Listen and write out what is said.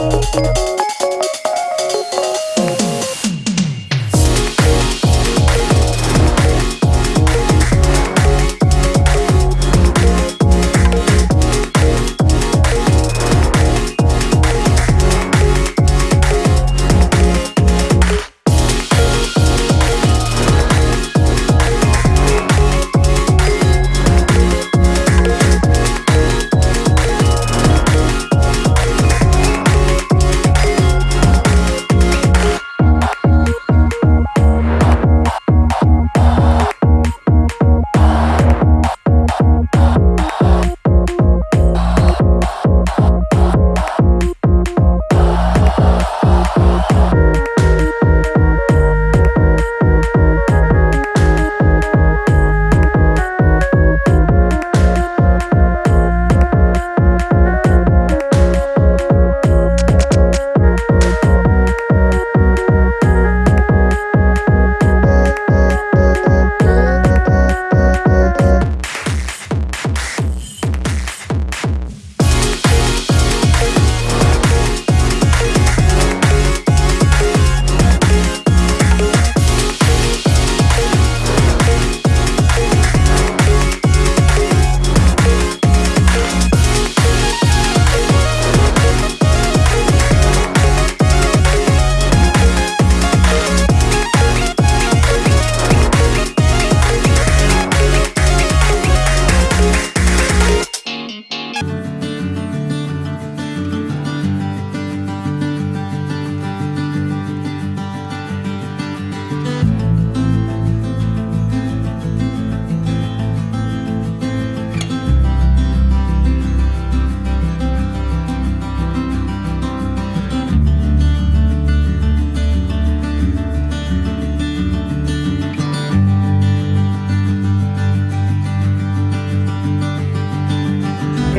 Música